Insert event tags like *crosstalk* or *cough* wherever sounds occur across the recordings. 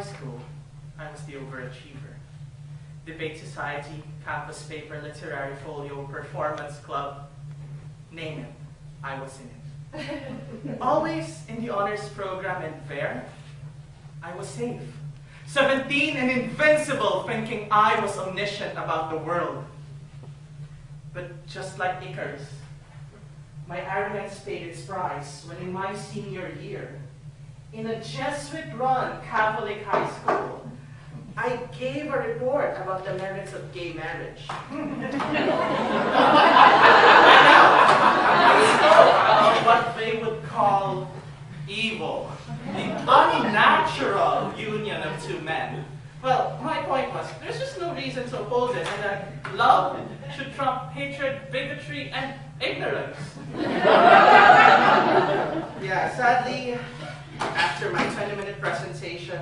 high school, I was the overachiever. Debate society, campus paper, literary folio, performance club, name it, I was in it. *laughs* Always in the honors program and there, I was safe. 17 and invincible, thinking I was omniscient about the world. But just like Icarus, my arrogance paid its price when in my senior year, in a Jesuit-run Catholic high school, I gave a report about the merits of gay marriage. *laughs* I spoke about what they would call evil, the unnatural union of two men. Well, my point was, there's just no reason to oppose it, and that love should trump hatred, bigotry, and ignorance. *laughs* yeah, sadly, after my 20-minute presentation,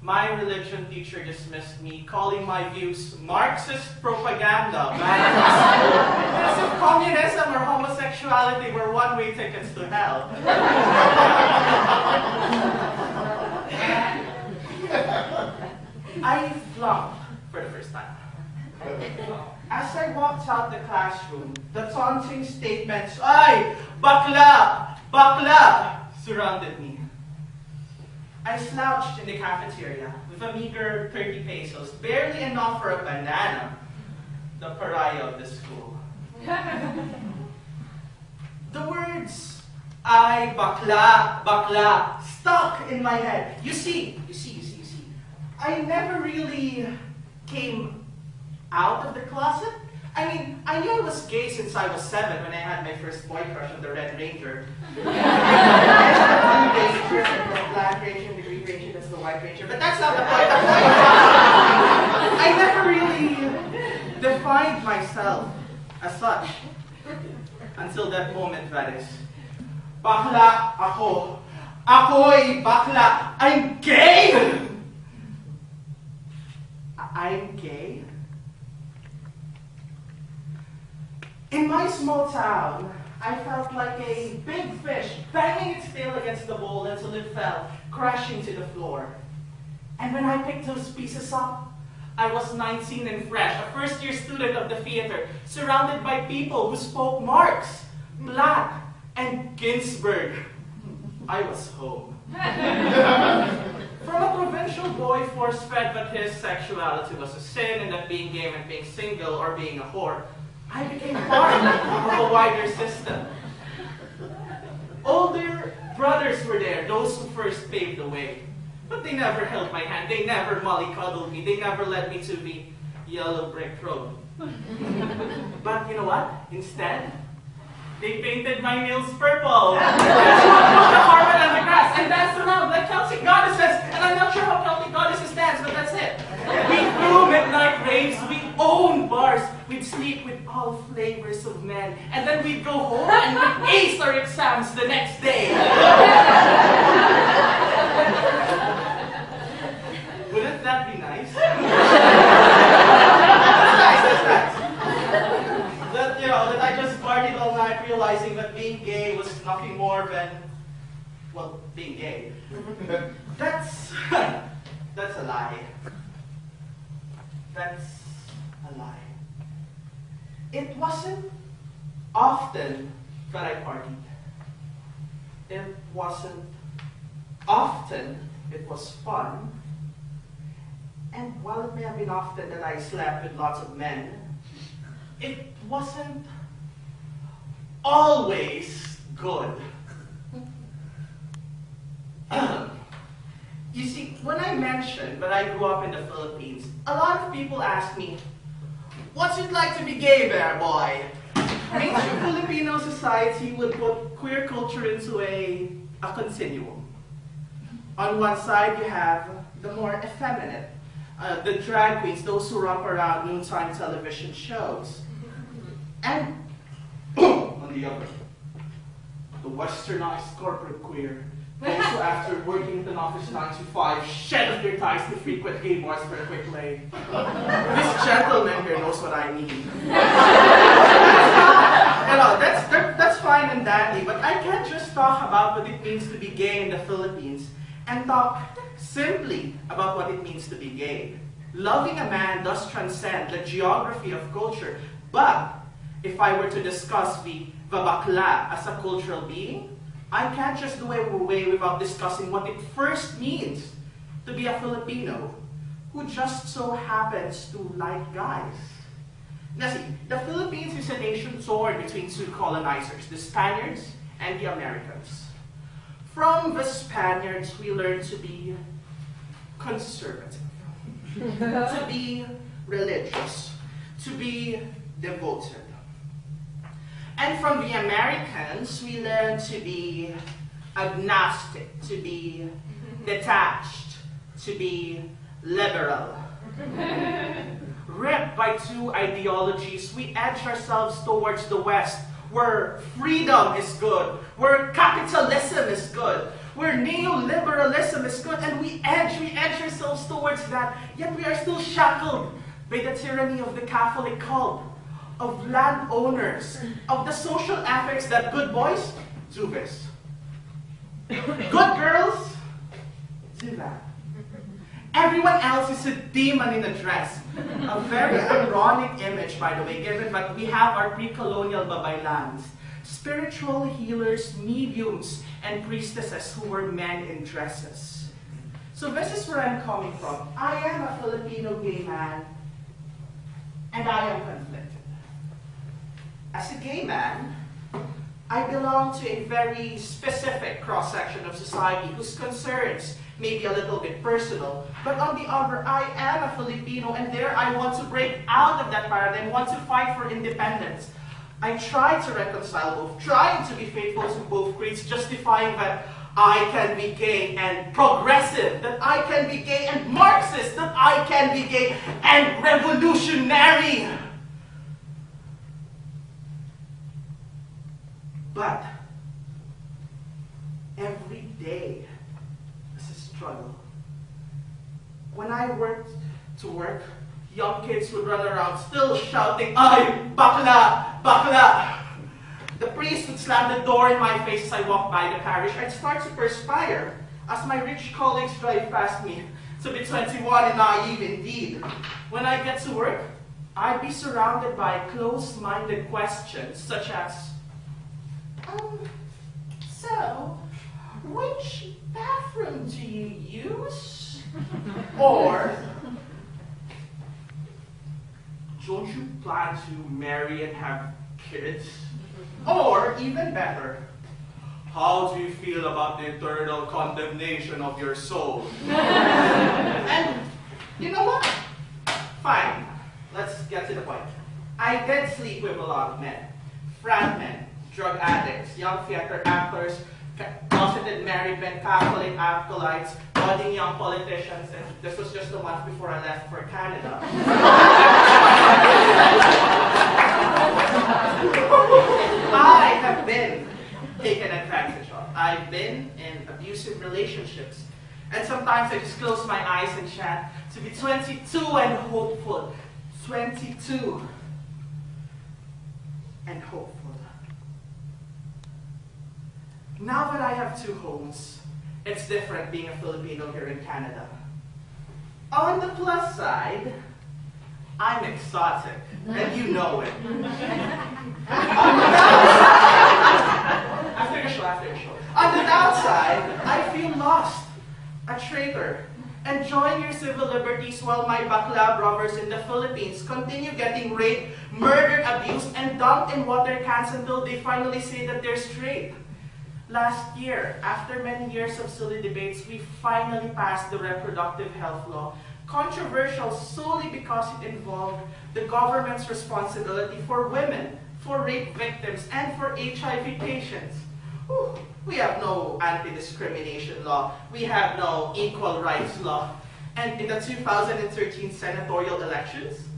my religion teacher dismissed me, calling my views Marxist propaganda. *laughs* As if communism or homosexuality were one-way tickets to hell. *laughs* I flunked for the first time. As I walked out the classroom, the taunting statements, Ay! Bakla! Bakla! surrounded me. I slouched in the cafeteria with a meager 30 pesos, barely enough for a banana, the pariah of the school. *laughs* the words, ay, bakla, bakla, stuck in my head. You see, you see, you see, you see, I never really came out of the closet. I mean, I knew I was gay since I was seven when I had my first boy crush on the Red Ranger. *laughs* *laughs* the Black Ranger, the Green Ranger, that's the White Ranger. But that's not the point. I never really defined myself as such until that moment, that is. Bakla ako. Ako'y bakla. I'm gay! I'm gay? In my small town, I felt like a big fish banging its tail against the bowl until it fell, crashing to the floor. And when I picked those pieces up, I was 19 and fresh, a first-year student of the theater, surrounded by people who spoke Marx, Black, and Ginsberg. I was home. From a provincial boy force-fed that his sexuality was a sin and that being gay meant being single or being a whore, I became part of a wider system. Older brothers were there, those who first paved the way. But they never held my hand, they never mollycoddled me, they never led me to the yellow brick road. but you know what? Instead, they painted my nails purple. *laughs* the carpet and the grass and danced around like Celtic goddesses. And I'm not sure how Celtic goddesses dance, but that's it. We threw midnight raves, we owned bars, we'd sleep with all flavors of men, and then we'd go home and we'd ace our exams the next day. *laughs* Wouldn't that be nice? that's nice, that's nice. That, you know, that I just partied all night realizing that being gay was nothing more than, well, being gay. Mm-hmm. that's, *laughs* that's a lie. That's a lie. It wasn't often that I partied. It wasn't often it was fun. And while it may have been often that I slept with lots of men, it wasn't always good. *clears throat* you see, when I mentioned that I grew up in the Philippines, a lot of people ask me, what's it like to be gay there, boy? Ancient Filipino society would put queer culture into a, a continuum. On one side, you have the more effeminate, uh, the drag queens, those who romp around noontime television shows. And *coughs* on the other, the westernized corporate queer, those who after working in an office 9 to 5 shed off their ties to frequent gay bars for a quick lay. this gentleman here knows what I mean. know, that's, that, that's fine and dandy, but I can't just talk about what it means to be gay in the Philippines and talk simply about what it means to be gay. Loving a man does transcend the geography of culture, but if I were to discuss the Vabakla as a cultural being, I can't just do away without discussing what it first means to be a Filipino who just so happens to like guys. Now see, the Philippines is a nation torn between two colonizers, the Spaniards and the Americans. From the Spaniards, we learn to be conservative, *laughs* to be religious, to be devoted. And from the Americans, we learn to be agnostic, to be *laughs* detached, to be liberal. *laughs* Ripped by two ideologies, we edge ourselves towards the West, where freedom is good, where capitalism is good, where neoliberalism is good, and we edge, we edge ourselves towards that, yet we are still shackled by the tyranny of the Catholic cult, of landowners, of the social ethics that good boys do this. Good girls do that. Everyone else is a demon in a dress. A very ironic image, by the way, given that we have our pre-colonial babaylans. Spiritual healers, mediums, and priestesses who were men in dresses. So this is where I'm coming from. I am a Filipino gay man, and I am conflicted. As a gay man, I belong to a very specific cross-section of society whose concerns may be a little bit personal. But on the other, I am a Filipino, and there I want to break out of that paradigm, want to fight for independence. I try to reconcile both, trying to be faithful to both creeds, justifying that I can be gay and progressive, that I can be gay and Marxist, that I can be gay and revolutionary. But every day is a struggle. When I worked to work, young kids would run around still shouting, Ay, bakla, bakla. The priest would slam the door in my face as I walked by the parish. I'd start to perspire as my rich colleagues drive past me to be 21 and naive indeed. When I get to work, I'd be surrounded by close-minded questions such as, um, so, which bathroom do you use? *laughs* or, don't you plan to marry and have kids? Or, even better, how do you feel about the eternal condemnation of your soul? *laughs* and you know what? Fine, let's get to the point. I did sleep with a lot of men. Frat men, drug addicts, young theater actors, closeted married men, Catholic acolytes, budding young politicians, and this was just the month before I left for Canada. I have been taken advantage of. I've been in abusive relationships. And sometimes I just close my eyes and chat to be 22 and hopeful. 22 and hopeful. Now that I have two homes, it's different being a Filipino here in Canada. On the plus side, I'm exotic, and you know it. *laughs* On the downside, after the show, after the show. On the downside, I feel lost, a traitor, enjoying your civil liberties while my bakla brothers in the Philippines continue getting raped, murdered, abused, and dumped in water cans until they finally say that they're straight. Last year, after many years of silly debates, we finally passed the reproductive health law, controversial solely because it involved the government's responsibility for women, for rape victims, and for HIV patients. We have no anti-discrimination law. We have no equal rights law. And in the 2013 senatorial elections,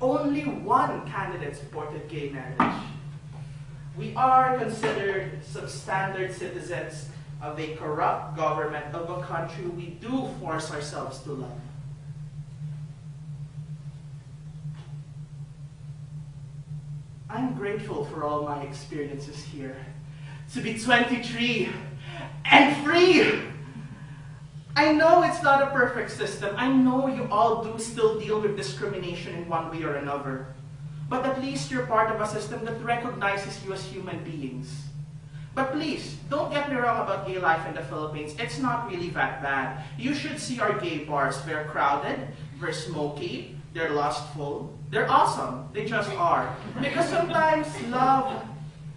only one candidate supported gay marriage we are considered substandard citizens of a corrupt government of a country we do force ourselves to love. I'm grateful for all my experiences here. To be 23 and free! I know it's not a perfect system. I know you all do still deal with discrimination in one way or another. But at least you're part of a system that recognizes you as human beings. But please, don't get me wrong about gay life in the Philippines. It's not really that bad. You should see our gay bars. They're crowded, they're smoky, they're lustful, they're awesome. They just are. Because sometimes love,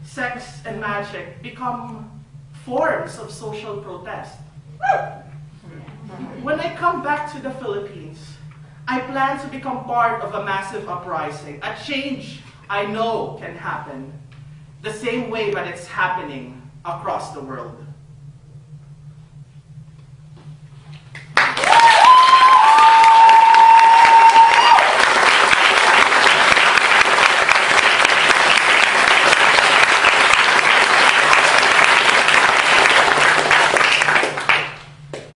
sex, and magic become forms of social protest. When I come back to the Philippines, I plan to become part of a massive uprising, a change I know can happen the same way that it's happening across the world.